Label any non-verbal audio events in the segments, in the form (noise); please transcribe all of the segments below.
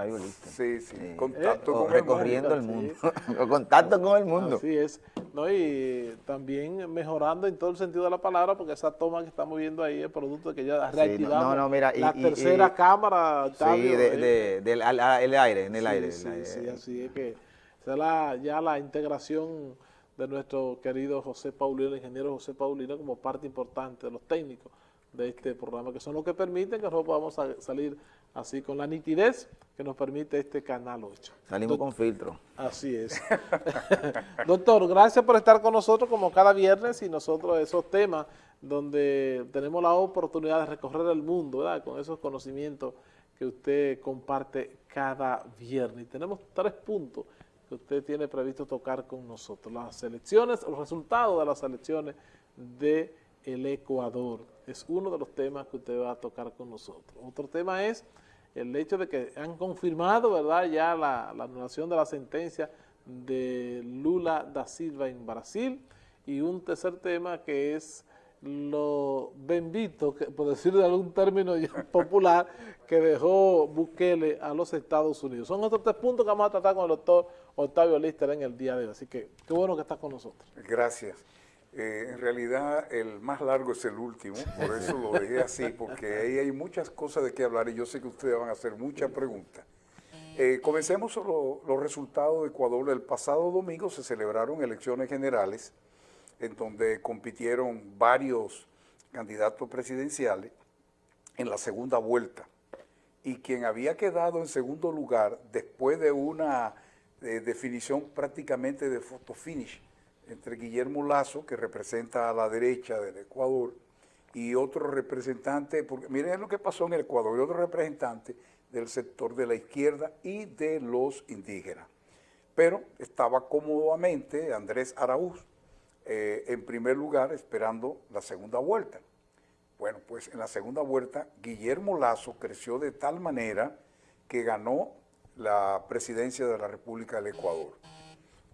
Octavio Lister. Sí, sí, contacto con recorriendo el mundo. (laughs) contacto con el mundo. Así es. ¿no? Y también mejorando en todo el sentido de la palabra, porque esa toma que estamos viendo ahí es producto de que ya reactivamos no, no, mira, la tercera cámara. Octavio, sí, de, del el aire, en el aire. Sí, sí, así es que la, ya la integración de nuestro querido José Paulino, el ingeniero José Paulino, como parte importante de los técnicos de este programa, que son los que permiten que nosotros podamos salir así con la nitidez que nos permite este Canal 8. Salimos con filtro. Así es. (laughs) Doctor, gracias por estar con nosotros como cada viernes y nosotros esos temas donde tenemos la oportunidad de recorrer el mundo, ¿verdad? Con esos conocimientos que usted comparte cada viernes. Y tenemos tres puntos que usted tiene previsto tocar con nosotros. Las elecciones, los resultados de las elecciones de el Ecuador. Es uno de los temas que usted va a tocar con nosotros. Otro tema es el hecho de que han confirmado, ¿verdad?, ya la, anulación de la sentencia de Lula da Silva en Brasil. Y un tercer tema que es lo bendito, por decir de algún término (laughs) popular, que dejó Bukele a los Estados Unidos. Son otros tres puntos que vamos a tratar con el doctor Octavio Lister en el día de hoy. Así que qué bueno que está con nosotros. Gracias. Eh, en realidad el más largo es el último, (laughs) por eso lo dejé así, porque ahí hay muchas cosas de qué hablar y yo sé que ustedes van a hacer muchas preguntas. Eh, comencemos los resultados de Ecuador. El pasado domingo se celebraron elecciones generales en donde compitieron varios candidatos presidenciales en la segunda vuelta. Y quien había quedado en segundo lugar después de una eh, definición prácticamente de photo finish entre Guillermo Lazo, que representa a la derecha del Ecuador, y otro representante, porque miren lo que pasó en el Ecuador, y otro representante del sector de la izquierda y de los indígenas. Pero estaba cómodamente Andrés Araúz eh, en primer lugar esperando la segunda vuelta. Bueno, pues en la segunda vuelta Guillermo Lazo creció de tal manera que ganó la presidencia de la República del Ecuador.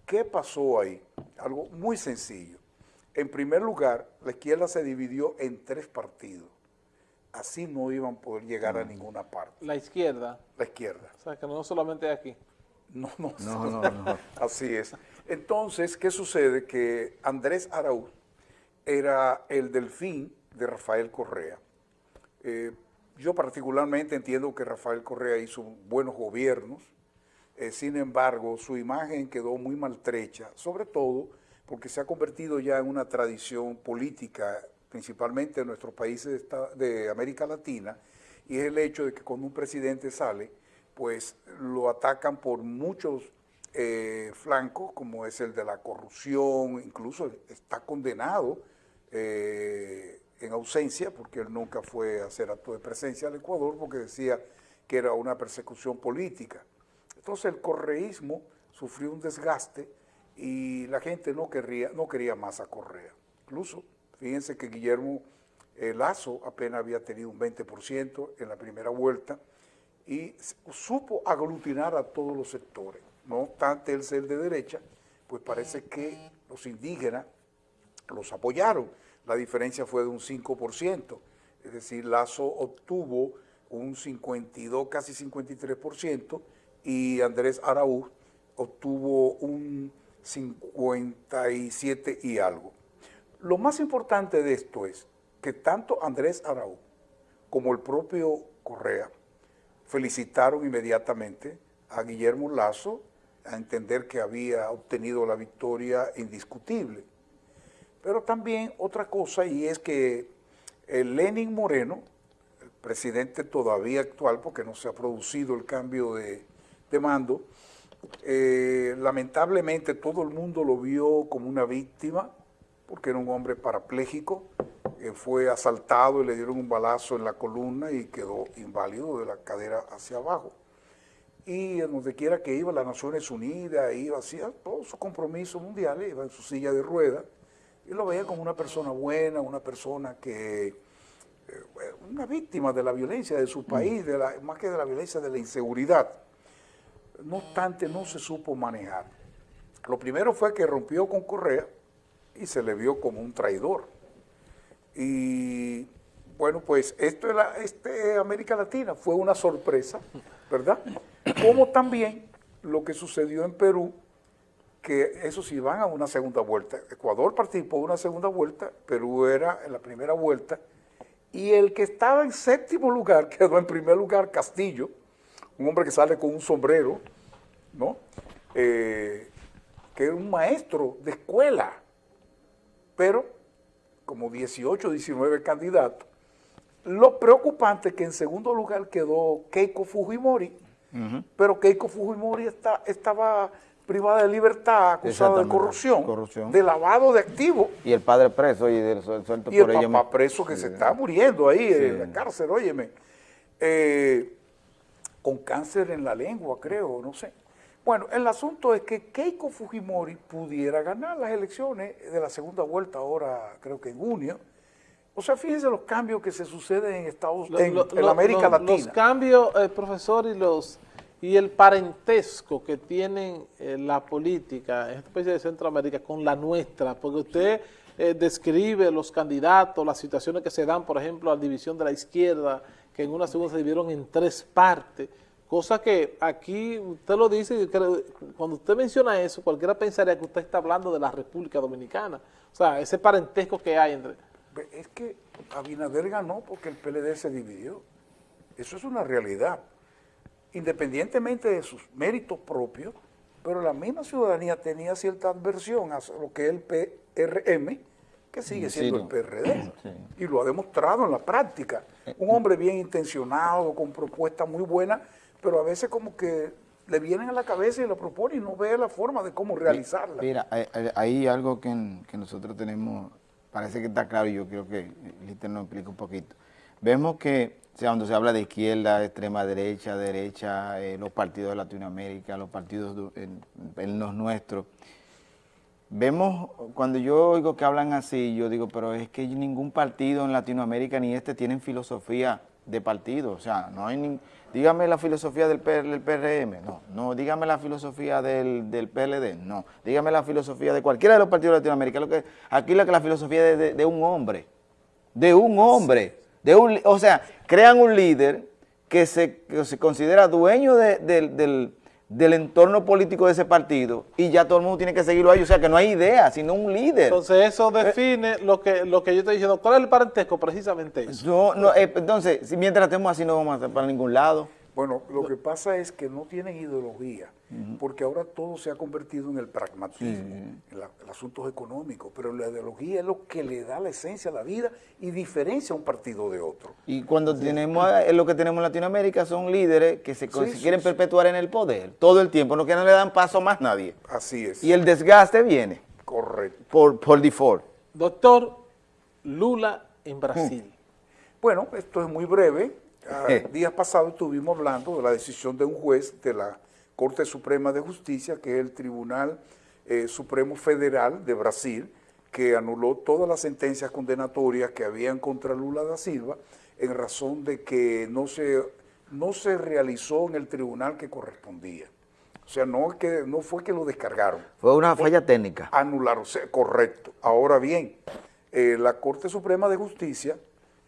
¿Qué pasó ahí? Algo muy sencillo. En primer lugar, la izquierda se dividió en tres partidos. Así no iban a poder llegar a mm. ninguna parte. ¿La izquierda? La izquierda. O sea, que no solamente aquí. No, no, no, no, Así es. Entonces, ¿qué sucede? Que Andrés Araúz era el delfín de Rafael Correa. Eh, yo particularmente entiendo que Rafael Correa hizo buenos gobiernos, eh, sin embargo, su imagen quedó muy maltrecha, sobre todo porque se ha convertido ya en una tradición política, principalmente en nuestros países de América Latina, y es el hecho de que cuando un presidente sale, pues lo atacan por muchos eh, flancos, como es el de la corrupción, incluso está condenado eh, en ausencia, porque él nunca fue a hacer acto de presencia al Ecuador, porque decía que era una persecución política. Entonces el correísmo sufrió un desgaste y la gente no, no quería más a Correa. Incluso, fíjense que Guillermo eh, Lazo apenas había tenido un 20% en la primera vuelta, y supo aglutinar a todos los sectores. No obstante el ser de derecha, pues parece que los indígenas los apoyaron. La diferencia fue de un 5%, es decir, Lazo obtuvo un 52, casi 53%, y Andrés Araúz obtuvo un 57 y algo. Lo más importante de esto es que tanto Andrés Araúz como el propio Correa felicitaron inmediatamente a Guillermo Lazo a entender que había obtenido la victoria indiscutible. Pero también otra cosa y es que el Lenin Moreno, el presidente todavía actual, porque no se ha producido el cambio de, mando, eh, lamentablemente todo el mundo lo vio como una víctima, porque era un hombre parapléjico, fue asaltado y le dieron un balazo en la columna y quedó inválido de la cadera hacia abajo. Y en donde quiera que iba, las Naciones Unidas, iba, hacía todos sus compromisos mundiales, iba en su silla de ruedas, y lo veía como una persona buena, una persona que, eh, una víctima de la violencia de su país, de la, más que de la violencia de la inseguridad. No obstante, no se supo manejar. Lo primero fue que rompió con Correa y se le vio como un traidor y bueno, pues esto es la, este América Latina fue una sorpresa, ¿verdad? como también lo que sucedió en Perú, que eso sí van a una segunda vuelta. Ecuador participó en una segunda vuelta, Perú era en la primera vuelta, y el que estaba en séptimo lugar (laughs) quedó en primer lugar Castillo, un hombre que sale con un sombrero, ¿no? Eh, que es un maestro de escuela, pero como 18, 19 candidatos. Lo preocupante es que en segundo lugar quedó Keiko Fujimori, pero Keiko Fujimori está, estaba privada de libertad, acusada de corrupción, corrupción, de lavado de activos. Y el padre preso y del suelto y el papá preso que se está muriendo ahí en la cárcel, óyeme. Eh, con cáncer en la lengua, creo, no sé. Bueno, el asunto es que Keiko Fujimori pudiera ganar las elecciones de la segunda vuelta ahora, creo que en junio. O sea, fíjense los cambios que se suceden en Estados Unidos, en, América Latina. Los cambios, eh, profesor, y los y el parentesco que tienen eh, la política en esta especie de Centroamérica con la nuestra, porque usted eh, describe los candidatos, las situaciones que se dan, por ejemplo, a la división de la izquierda, que en una segunda se dividieron en tres partes, Cosa que aquí usted lo dice, cuando usted menciona eso, cualquiera pensaría que usted está hablando de la República Dominicana. O sea, ese parentesco que hay entre... Es que Abinader ganó porque el PLD se dividió. Eso es una realidad. Independientemente de sus méritos propios, pero la misma ciudadanía tenía cierta adversión a lo que es el PRM, que sigue siendo el PRD, y lo ha demostrado en la práctica. Un hombre bien intencionado, con propuestas muy buenas, pero a veces como que le vienen a la cabeza y lo proponen y no ve la forma de cómo realizarla. Mira, hay, algo que, nosotros tenemos, parece que está claro y yo creo que Lister nos explica un poquito. Vemos que cuando se habla de izquierda, extrema derecha, derecha, eh, los partidos de Latinoamérica, los partidos en, los nuestros, vemos, cuando yo oigo que hablan así, yo digo, pero es que ningún partido en Latinoamérica ni este tienen filosofía de partido, o sea, no hay ni, dígame la filosofía del, PRM, no, no, dígame la filosofía del, del, PLD, no, dígame la filosofía de cualquiera de los partidos de Latinoamérica, lo que, aquí la, que la filosofía es de, un hombre, de un hombre, de un, o sea, crean un líder que se, se considera dueño del del entorno político de ese partido y ya todo el mundo tiene que seguirlo ahí, o sea que no hay idea, sino un líder. Entonces eso define lo que lo que yo estoy diciendo, ¿cuál es el parentesco? Precisamente eso. No, no, eh, entonces, si mientras estemos así no vamos a para ningún lado. Bueno, lo que pasa es que no tienen ideología, porque ahora todo se ha convertido en el pragmatismo, en, asuntos económicos, pero la ideología es lo que le da la esencia a la vida y diferencia a un partido de otro. Y cuando tenemos, lo que tenemos en Latinoamérica son líderes que se, quieren perpetuar en el poder todo el tiempo, no que no le dan paso más nadie. Así es. Y el desgaste viene. Correcto. Por, por default. Doctor, Lula en Brasil. Bueno, esto es muy breve Ah, días pasados estuvimos hablando de la decisión de un juez de la Corte Suprema de Justicia, que es el Tribunal eh, Supremo Federal de Brasil, que anuló todas las sentencias condenatorias que habían contra Lula da Silva en razón de que no se, no se realizó en el tribunal que correspondía. O sea, no, que, no fue que lo descargaron. Fue una falla técnica. Anularon, correcto. Ahora bien, eh, la Corte Suprema de Justicia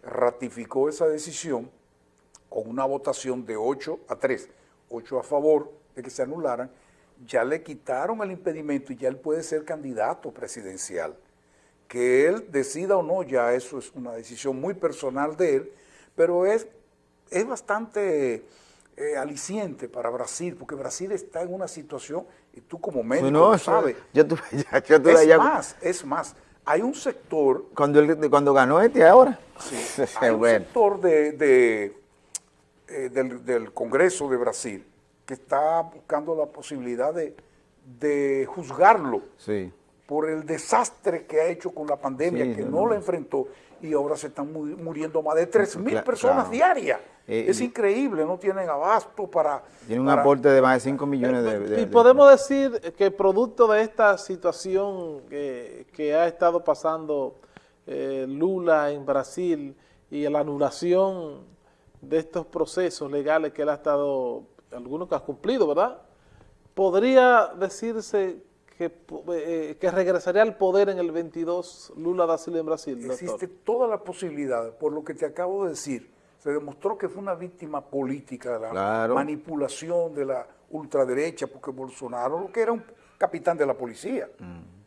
ratificó esa decisión con una votación de 8 a 3, 8 a favor de que se anularan, ya le quitaron el impedimento y ya él puede ser candidato presidencial. Que él decida o no, ya eso es una decisión muy personal de él, pero es, es bastante eh, aliciente para Brasil, porque Brasil está en una situación, y tú como médico lo sabes, yo (laughs) es más, es más, hay un sector... Cuando, cuando ganó este ahora. Sí, (laughs) hay un sector de eh, del, Congreso de Brasil que está buscando la posibilidad de, juzgarlo por el desastre que ha hecho con la pandemia, que no, lo enfrentó y ahora se están muriendo más de 3 mil personas diarias. Eh, es increíble, no tienen abasto para... Tiene un aporte de más de 5 millones de, Y podemos decir que producto de esta situación que, ha estado pasando eh, Lula en Brasil y la anulación de estos procesos legales que él ha estado, algunos que ha cumplido, ¿verdad? ¿Podría decirse que, eh, que regresaría al poder en el 22 Lula da Silva en Brasil? Existe toda la posibilidad, por lo que te acabo de decir, se demostró que fue una víctima política de la manipulación de la ultraderecha, porque Bolsonaro lo que era un capitán de la policía. Mm.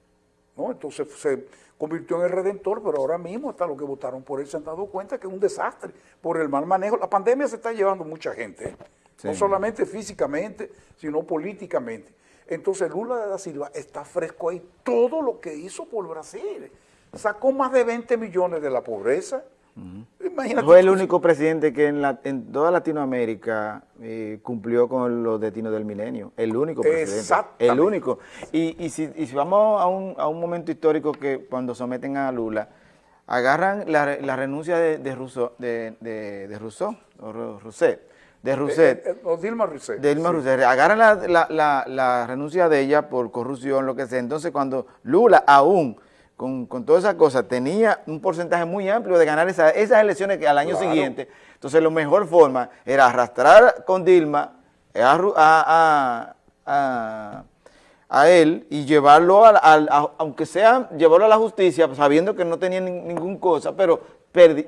¿no? Entonces se convirtió en el redentor, pero ahora mismo hasta los que votaron por él se han dado cuenta que es un desastre por el mal manejo. La pandemia se está llevando mucha gente, no solamente físicamente, sino políticamente. Entonces Lula de da Silva está fresco ahí. Todo lo que hizo por Brasil. Sacó más de 20 millones de la pobreza, fue el único presidente que en, la, en toda Latinoamérica eh, cumplió con los destinos del milenio. El único presidente. El único. Y, y, si, y si, vamos a un, a un, momento histórico que cuando someten a Lula, agarran la, la renuncia de, de, Rousseau, de, de, de Rousseau, o Rousset, de Rousset. Eh, eh, Dilma Rousset. De Dilma Rousset. Agarran la, la, la, renuncia de ella por corrupción, lo que sea. Entonces cuando Lula aún con, con todas esas cosas, tenía un porcentaje muy amplio de ganar esas elecciones que al año siguiente. Entonces, la mejor forma era arrastrar con Dilma a, a, él y llevarlo, a, aunque sea, llevarlo a la justicia, sabiendo que no tenía ningún cosa, pero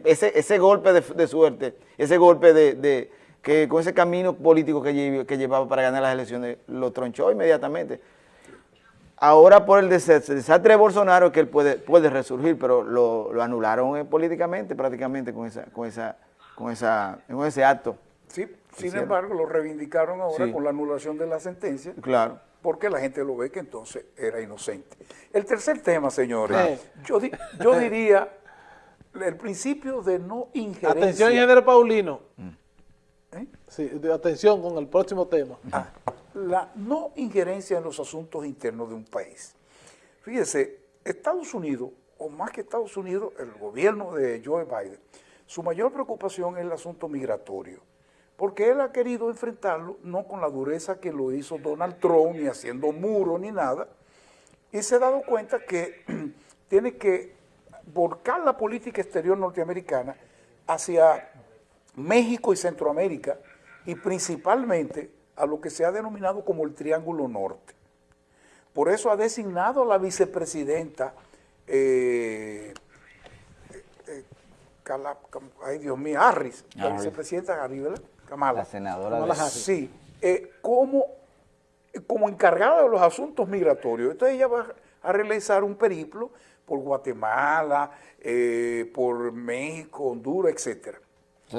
ese, ese golpe de, suerte, ese golpe de, que con ese camino político que, que llevaba para ganar las elecciones, lo tronchó inmediatamente. Ahora por el desastre de Bolsonaro que él puede, puede resurgir, pero lo, anularon eh, políticamente prácticamente con esa, con esa, con esa, con ese acto. Sí, sin embargo lo reivindicaron ahora con la anulación de la sentencia. Claro. Porque la gente lo ve que entonces era inocente. El tercer tema, señores, yo, yo diría el principio de no injerencia. Atención, ingeniero Paulino. Mm. Sí, atención con el próximo tema. Ah la no injerencia en los asuntos internos de un país. Fíjese, Estados Unidos, o más que Estados Unidos, el gobierno de Joe Biden, su mayor preocupación es el asunto migratorio, porque él ha querido enfrentarlo no con la dureza que lo hizo Donald Trump, ni haciendo muro, ni nada, y se ha dado cuenta que (clears throat) tiene que volcar la política exterior norteamericana hacia México y Centroamérica, y principalmente a lo que se ha denominado como el Triángulo Norte. Por eso ha designado a la vicepresidenta, eh, eh, ay Dios mío, Harris, la vicepresidenta Harris, Kamala. La senadora Kamala Sí, eh, como, como encargada de los asuntos migratorios. Entonces ella va a realizar un periplo por Guatemala, por México, Honduras, etcétera.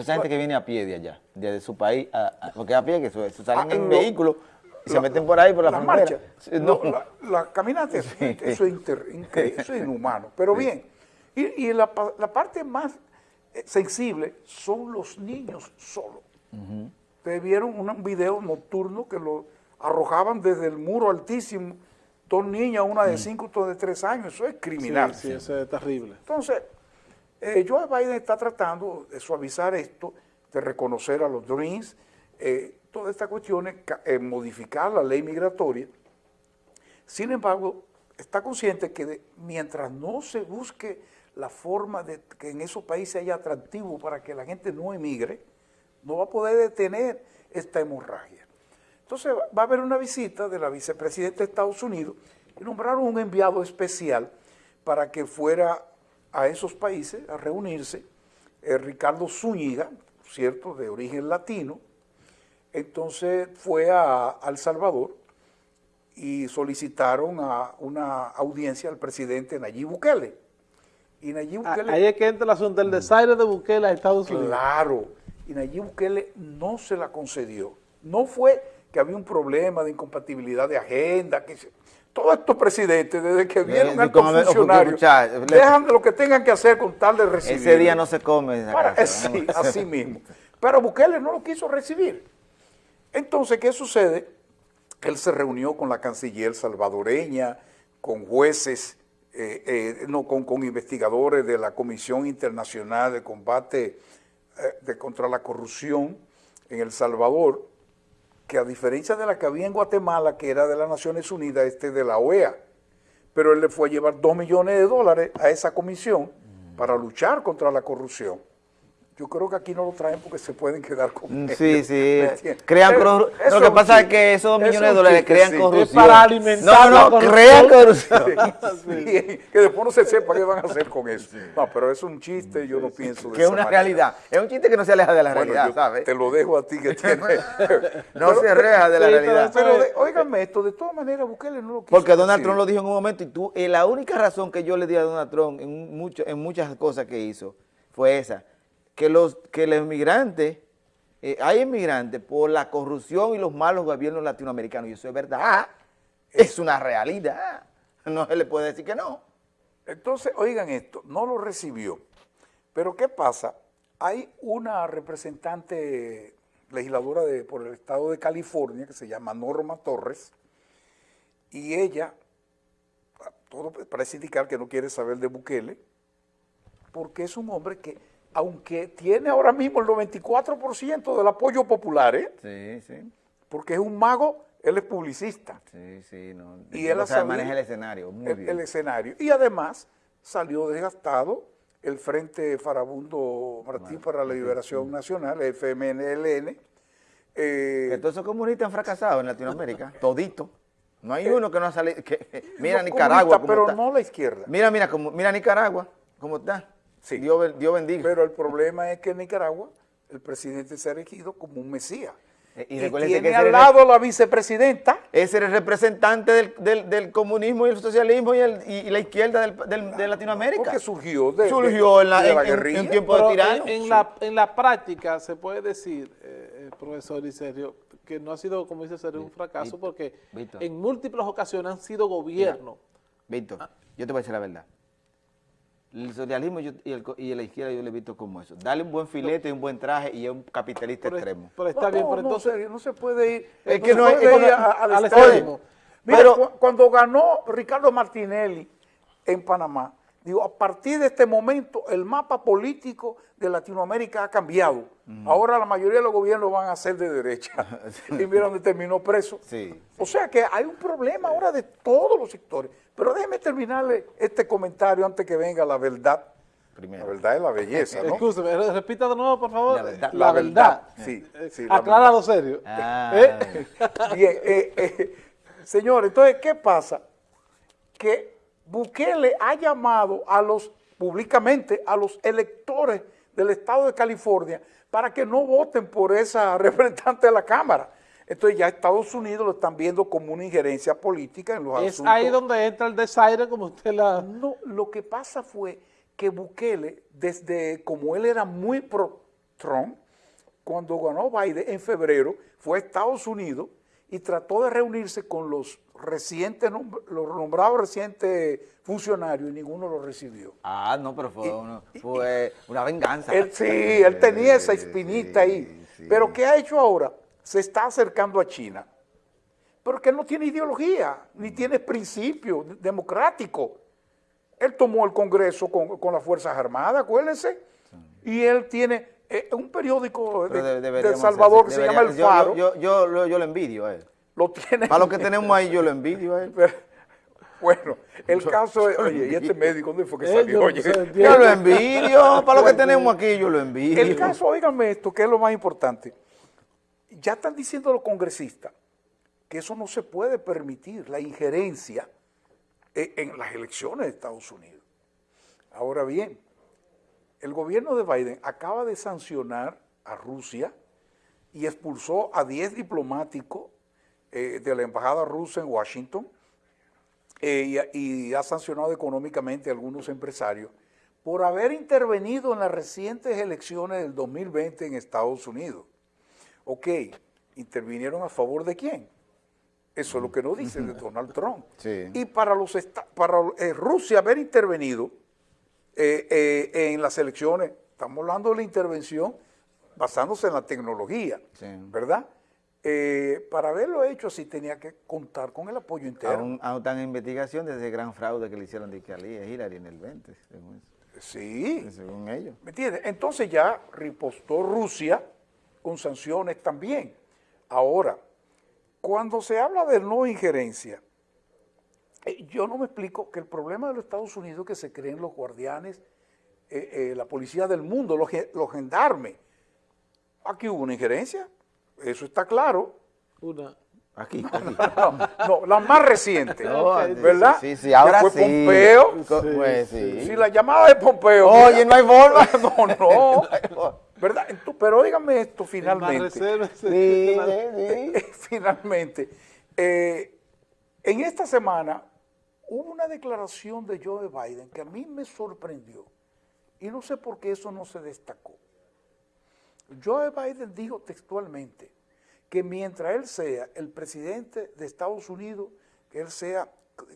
Esa gente que viene a pie de allá, de su país, a, porque a pie, que se, salen ah, en vehículos y se meten por ahí por la, la Marcha. No, la, caminata, eso, es inhumano. Pero bien, y, la, parte más eh, sensible son los niños solos. Ustedes vieron un video nocturno que lo arrojaban desde el muro altísimo, dos niñas, una de mm. cinco, otra de tres años, eso es criminal. Sí, sí, eso es terrible. Entonces, eh, Joe Biden está tratando de suavizar esto, de reconocer a los Dreams, eh, todas estas cuestiones, eh, modificar la ley migratoria. Sin embargo, está consciente que mientras no se busque la forma de que en esos países haya atractivo para que la gente no emigre, no va a poder detener esta hemorragia. Entonces va a haber una visita de la vicepresidenta de Estados Unidos y nombraron un enviado especial para que fuera a esos países a reunirse, eh, Ricardo Zúñiga, ¿cierto?, de origen latino, entonces fue a, El Salvador y solicitaron a una audiencia al presidente Nayib Bukele. Y Nayib ah, Bukele... Ahí es que entra el asunto del desaire de Bukele a Estados Unidos. Claro, y Nayib Bukele no se la concedió. No fue que había un problema de incompatibilidad de agenda, que todos estos presidentes, desde que vienen al funcionarios, dejan de lo que tengan que hacer con tal de recibir. Ese día no se come. sí, (laughs) así mismo. Pero Bukele no lo quiso recibir. Entonces, ¿qué sucede? Él se reunió con la canciller salvadoreña, con jueces, eh, eh, no, con, con, investigadores de la Comisión Internacional de Combate eh, de contra la Corrupción en El Salvador, que a diferencia de la que había en Guatemala, que era de las Naciones Unidas, este de la OEA, pero él le fue a llevar dos millones de dólares a esa comisión para luchar contra la corrupción. Yo creo que aquí no lo traen porque se pueden quedar con Mm. Sí, (laughs) sí. Crean Pero corru- eso Lo que pasa es que esos Eso millones de dólares crean sí. corrupción. Es para alimentar No, no, crean corrupción. Sí, que después no se sepa qué van a hacer con eso. No, pero es un chiste, yo no pienso de Que es una manera. realidad. Es un chiste que no se aleja de la Bueno, realidad, te lo dejo a ti que (laughs) tiene... (laughs) No se aleja de la Sí, pero realidad. Pero, de, óigame esto, de todas maneras, Bukele no lo quiso Porque Donald decir. Trump lo dijo en un momento y tú, eh, la única razón que yo le di a Donald Trump en, mucho- en muchas cosas que hizo fue esa, que los, que los eh, hay inmigrantes por la corrupción y los malos gobiernos latinoamericanos, y eso es verdad, es una realidad, no se le puede decir que no. Entonces, oigan esto, no lo recibió. Pero ¿qué pasa? Hay una representante legisladora de, por el estado de California que se llama Norma Torres y ella, todo parece indicar que no quiere saber de Bukele porque es un hombre que, aunque tiene ahora mismo el 94% del apoyo popular, ¿eh? Sí, sí, porque es un mago, él es publicista. sí, sí, no. Y él o sea, maneja el escenario, muy el, bien. el escenario. Y además salió desgastado el Frente Farabundo Martí para la Liberación Nacional, el FMNLN. eh, Que todos esos comunistas han fracasado en Latinoamérica, (laughs) todito. No hay uno que no ha salido. que- (laughs) mira Nicaragua cómo pero está. no la izquierda. Mira, mira, como, mira Nicaragua, cómo está. Sí. Dios, ben- Dios bendiga. Pero el problema es que en Nicaragua el presidente se ha elegido como un mesías. Eh, y tiene que al lado la vicepresidenta. Ese era el representante del, del- del comunismo y el socialismo y, el- y- y la izquierda del- del- de Latinoamérica. Porque surgió de, Surgió en la, de en- en- guerrilla. en tiempo Pero de tirano. en, en la, en la práctica se puede decir, eh, eh, profesor y Sergio, que no ha sido, como dice Sergio, un fracaso Víctor, porque Víctor. en múltiples ocasiones han sido gobierno. Víctor, yo te voy a decir la verdad. El socialismo yo- y, el y la izquierda yo le he visto como eso. Dale un buen filete y un buen traje y es un capitalista Pero, extremo. pero está bien, pero entonces... no se puede ir. Es que se no es- puede es ir que- a- al al extremo. extremo. Mira, Pero- cu- cuando ganó Ricardo Martinelli en Panamá, digo, a partir de este momento el mapa político de Latinoamérica ha cambiado. Ahora la mayoría de los gobiernos van a ser de derecha. (laughs) y mira dónde terminó preso. Sí, O sea que hay un problema ahora de todos los sectores. Pero déjeme terminarle este comentario antes que venga la verdad. Primero. La verdad es la belleza, ¿no? Escúcheme, re- repita de nuevo, por favor. La verdad. La La verdad. verdad, sí, Eh, sí, la Acláralo serio. Ah. (laughs) ¿Eh? Bien, eh, eh, señor, entonces, ¿qué pasa? Que Bukele ha llamado a los, públicamente, a los electores del estado de California para que no voten por esa (laughs) representante de la Cámara. Entonces ya Estados Unidos lo están viendo como una injerencia política en los Es asuntos. ahí donde entra el desaire, como usted la... No, lo que pasa fue que Bukele, desde como él era muy pro Trump, cuando ganó Biden en febrero, fue a Estados Unidos y trató de reunirse con los recientes, los nombrados recientes funcionarios y ninguno lo recibió. Ah, no, pero fue, uno- fue una venganza. Él, sí, él tenía esa espinita Sí, ahí. sí. Pero ¿qué ha hecho ahora? Se está acercando a China. Pero que no tiene ideología, ni tiene principio democrático. Él tomó el Congreso con, con las Fuerzas Armadas, acuérdense, y él tiene eh, un periódico de, El Salvador hacer- que se llama El Faro, Yo, yo, yo, lo- yo lo envidio a él. lo tiene... Para lo que tenemos ahí, yo lo envidio a él. (laughs) Bueno, el caso es, oye, ¿y este médico dónde fue que Eh, salió? Oye, Yo lo envidio. Para lo que tenemos aquí, yo lo envidio. El caso, óigame esto, que es lo más importante. Ya están diciendo los congresistas que eso no se puede permitir, la injerencia e- en las elecciones de Estados Unidos. Ahora bien, el gobierno de Biden acaba de sancionar a Rusia y expulsó a 10 diplomáticos eh, de la embajada rusa en Washington eh, y, y ha sancionado económicamente a algunos empresarios por haber intervenido en las recientes elecciones del 2020 en Estados Unidos. Ok, ¿intervinieron a favor de quién? Eso es lo que nos dice de Donald Trump. Sí. Y para, los para eh, Rusia haber intervenido eh, eh, en las elecciones, estamos hablando de la intervención basándose en la tecnología, Sí. ¿verdad? Eh, para haberlo hecho así tenía que contar con el apoyo interno. Aún, aún están en investigación de ese gran fraude que le hicieron de que a Hillary en el 20, según, Sí, según ellos. ¿me entiendes? Entonces ya ripostó Rusia con sanciones también. Ahora, cuando se habla de no injerencia, yo no me explico que el problema de los Estados Unidos es que se creen los guardianes eh, eh, la policía del mundo, los, los gendarmes. Aquí hubo una injerencia, eso está claro. Una. Aquí, No, la más reciente, ¿verdad? Sí, sí, ahora fue sí. Pompeo. Pues sí. Sí, la llamada de Pompeo. Oye, no hay forma. (laughs) No, no. (laughs) ¿Verdad? Entonces, pero dígame esto finalmente. Sí, sí, Eh, (laughs) Finalmente, eh, en esta semana hubo una declaración de Joe Biden que a mí me sorprendió y no sé por qué eso no se destacó. Joe Biden dijo textualmente que mientras él sea el presidente de Estados Unidos, que él sea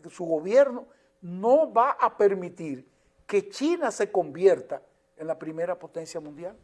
su gobierno, no va a permitir que China se convierta en la primera potencia mundial.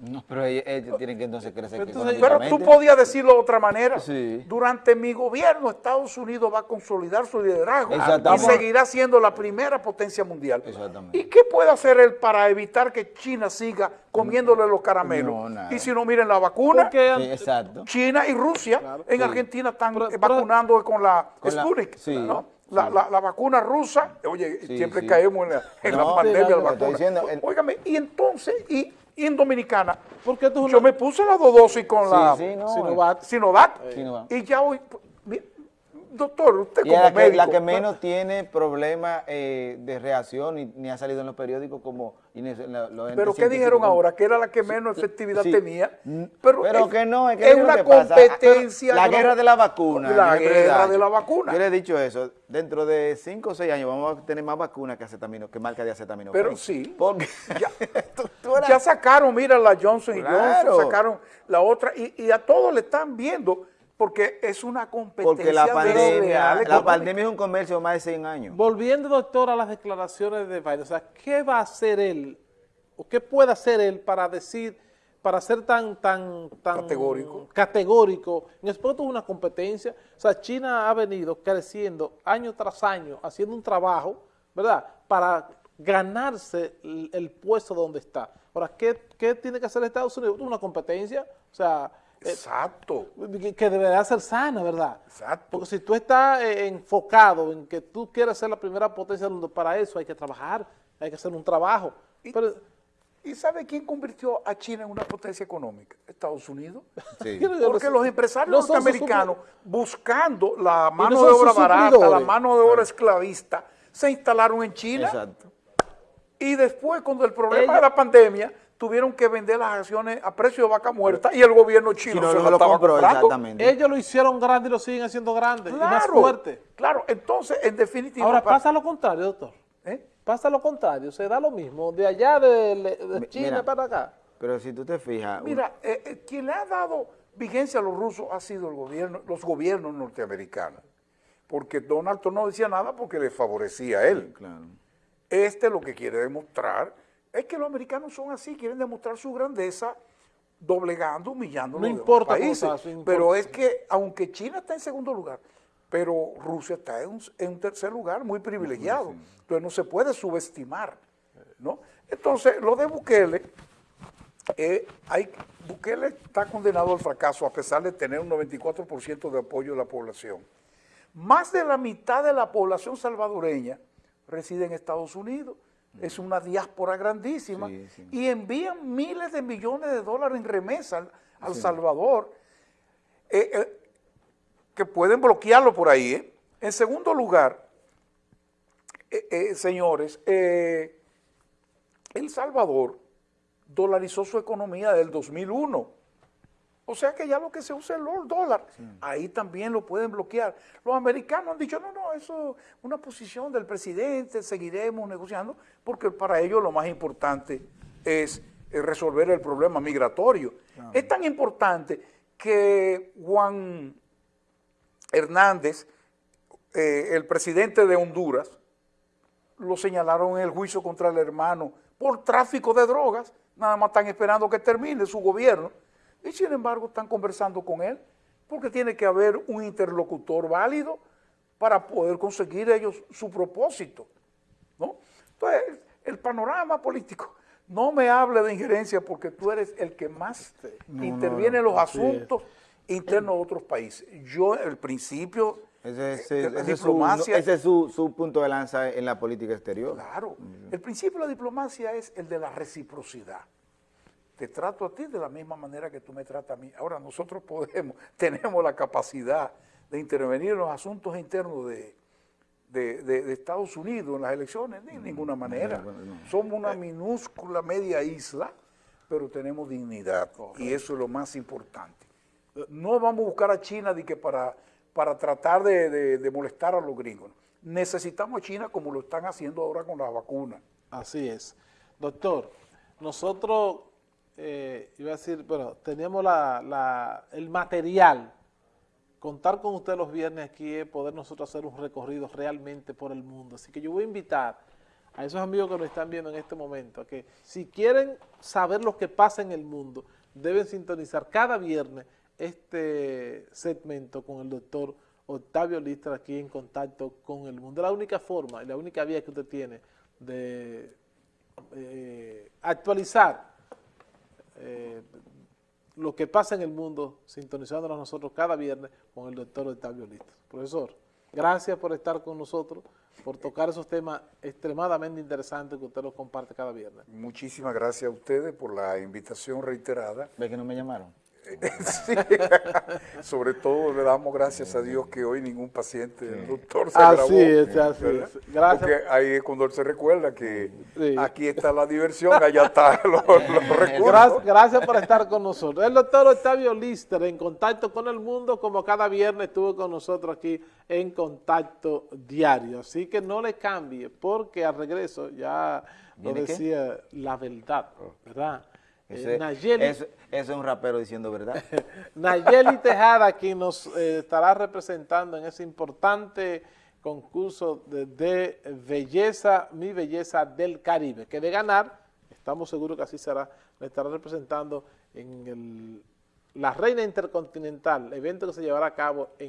No, pero ellos, ellos tienen que entonces crecer Entonces, Pero tú podías decirlo de otra manera. Sí. Durante mi gobierno, Estados Unidos va a consolidar su liderazgo y seguirá siendo la primera potencia mundial. Exactamente. ¿Y qué puede hacer él para evitar que China siga comiéndole los caramelos? No, nada. y si no miren la vacuna, Porque Sí, exacto. China y Rusia Claro. en Sí. Argentina están Pero- pero- vacunando con la Con la- Sputnik, sí, ¿no? La, sí. la- la vacuna rusa, oye, Sí, siempre sí. caemos en la, en la No, pandemia de la vacuna. estoy diciendo, el- Óigame, y entonces, y, y en Dominicana, Porque es yo una- me puse las dos dosis con la Sí, sí, no. Sinovac. Sinovac, Sinovac. y ya hoy, doctor, usted Y como la que, médico, la que menos tiene problemas eh, de reacción ni, ni ha salido en los periódicos como... y pero ¿qué dijeron como- ahora? Que era la que menos efectividad Sí. tenía. Mm, Pero, Pero es, que no, es que es una que pasa. competencia. La guerra de la vacuna. La guerra de la vacuna. Yo le he dicho eso. Dentro de 5 o 6 años vamos a tener más vacunas que acetamino, que marca de acetamino. Pero sí. Porque Ya- tú- tú eras- Ya sacaron, mira, la Johnson y. Johnson, sacaron la otra, y, y a todos le están viendo, porque es una competencia porque la pandemia, la pandemia es un comercio de más de 100 años. Volviendo, doctor, a las declaraciones de Biden, o sea, ¿qué va a hacer él? ¿O qué puede hacer él para decir, para ser tan, tan, tan Categórico. categórico? En es una competencia. O sea, China ha venido creciendo año tras año, haciendo un trabajo, ¿verdad? Para ganarse el, el puesto donde está. Ahora, ¿qué, qué tiene que hacer Estados Unidos? Una competencia, o sea, Exacto, que, que debería ser sana, ¿verdad? exacto. Porque si tú estás eh, enfocado en que tú quieres ser la primera potencia del mundo, para eso hay que trabajar, hay que hacer un trabajo. Y- Pero, ¿Y sabe quién convirtió a China en una potencia económica? Estados Unidos. Sí. Porque los empresarios no norteamericanos, buscando la mano de obra barata, la mano de obra esclavista, se instalaron en China. Exacto. Y después, cuando el problema de la pandemia, tuvieron que vender las acciones a precio de vaca muerta y el gobierno chino Si no, se no las lo compró, exactamente. ellos lo hicieron grande y lo siguen haciendo grande y más Claro, fuerte. claro. Entonces, en definitiva... Ahora para- pasa lo contrario, doctor. ¿eh? Pasa lo contrario, se da lo mismo, de allá de, de China mira. para acá. Pero si tú te fijas... un- Mira, eh, eh, quien le ha dado vigencia a los rusos ha sido el gobierno, los gobiernos norteamericanos. Porque Donald Trump no decía nada porque le favorecía a él. Claro. Este lo que quiere demostrar es que los americanos son así, quieren demostrar su grandeza doblegando, humillando No a los importa países. eso importa. Pero es que aunque China está en segundo lugar, pero Rusia está en un, en un tercer lugar muy privilegiado. Entonces no se puede subestimar. ¿no? Entonces, lo de Bukele, eh, hay, Bukele está condenado al fracaso a pesar de tener un 94% de apoyo de la población. Más de la mitad de la población salvadoreña reside en Estados Unidos. Es una diáspora grandísima Sí, sí. y envían miles de millones de dólares en remesa al, al Salvador, eh, eh, que pueden bloquearlo por ahí. ¿eh? En segundo lugar, señores, El Salvador dolarizó su economía del 2001. O sea que ya lo que se usa es el dólar. Ahí también lo pueden bloquear. Los americanos han dicho, no, no, eso es una posición del presidente, seguiremos negociando, porque para ellos lo más importante es eh, resolver el problema migratorio. Es tan importante que Juan Hernández, eh, el presidente de Honduras, lo señalaron en el juicio contra el hermano por tráfico de drogas. Nada más están esperando que termine su gobierno. Y sin embargo están conversando con él porque tiene que haber un interlocutor válido para poder conseguir ellos su propósito. ¿no? Entonces, el panorama político, no me hable de injerencia porque tú eres el que más interviene en los asuntos internos de otros países. Yo, el principio Ese, Eh, ese- la ese es, su, diplomacia- ese es su, su punto de lanza en la política exterior. Claro. El principio de la diplomacia es el de la reciprocidad. Te trato a ti de la misma manera que tú me tratas a mí. Ahora nosotros podemos, (laughs) tenemos la capacidad de intervenir en los asuntos internos de, de- de- de Estados Unidos en las elecciones, de ninguna manera. Somos una minúscula media isla, pero tenemos dignidad y eso es lo más importante. No vamos a buscar a China de que para, para tratar de, de- de molestar a los gringos. Necesitamos a China como lo están haciendo ahora con las vacunas. Así es. Doctor, nosotros, eh, iba a decir, bueno, teníamos la, la- el material. Contar con usted los viernes aquí es poder nosotros hacer un recorrido realmente por el mundo. Así que yo voy a invitar a esos amigos que nos están viendo en este momento a que si quieren saber lo que pasa en el mundo, deben sintonizar cada viernes este segmento con el doctor Octavio Listra aquí en contacto con el mundo. La única forma y la única vía que usted tiene de eh, actualizar eh, lo que pasa en el mundo, sintonizándonos nosotros cada viernes con el doctor Octavio Listra. Profesor, gracias por estar con nosotros, por tocar esos temas extremadamente interesantes que usted los comparte cada viernes. Muchísimas gracias a ustedes por la invitación reiterada. ¿Ve que no me llamaron? Sí. (laughs) Sobre todo le damos gracias a Dios que hoy ningún paciente del doctor se Así grabó. es, así ¿verdad? es. Gracias. Porque ahí es cuando él se recuerda que Sí. aquí está la diversión, allá están los, (laughs) los (laughs) recursos. Gracias, gracias por estar con nosotros. El doctor Octavio Lister, en contacto con el mundo, como cada viernes estuvo con nosotros aquí en contacto diario. Así que no le cambie, porque al regreso, ya lo decía, la verdad, ¿verdad? Eh, Ese- Nayeli, eso, eso es un rapero diciendo verdad. (laughs) Nayeli Tejada, quien nos eh, estará representando en ese importante concurso de, de belleza, mi belleza del Caribe, que de ganar, estamos seguros que así será, le estará representando en el, la Reina Intercontinental, evento que se llevará a cabo en